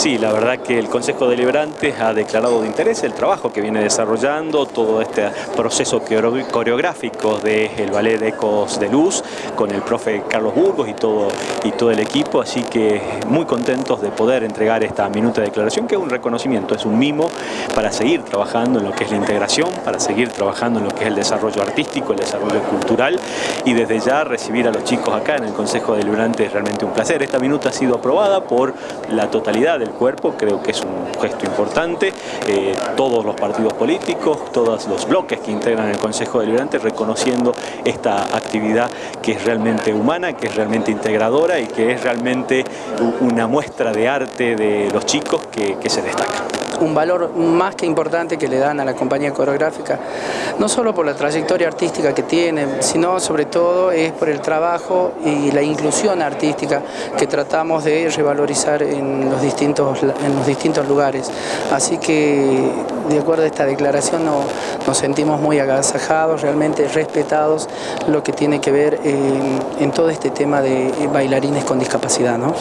Sí, la verdad que el Consejo Deliberante ha declarado de interés el trabajo que viene desarrollando, todo este proceso coreográfico del Ballet de Ecos de Luz con el profe Carlos Burgos y todo, y todo el equipo, así que muy contentos de poder entregar esta minuta de declaración que es un reconocimiento, es un mimo para seguir trabajando en lo que es la integración, para seguir trabajando en lo que es el desarrollo artístico, el desarrollo cultural y desde ya recibir a los chicos acá en el Consejo Deliberante es realmente un placer. Esta minuta ha sido aprobada por la totalidad del cuerpo, creo que es un gesto importante. Eh, todos los partidos políticos, todos los bloques que integran el Consejo Deliberante reconociendo esta actividad que es realmente humana, que es realmente integradora y que es realmente una muestra de arte de los chicos que, que se destaca un valor más que importante que le dan a la compañía coreográfica, no solo por la trayectoria artística que tiene, sino sobre todo es por el trabajo y la inclusión artística que tratamos de revalorizar en los distintos, en los distintos lugares. Así que de acuerdo a esta declaración nos sentimos muy agasajados, realmente respetados lo que tiene que ver en, en todo este tema de bailarines con discapacidad. ¿no?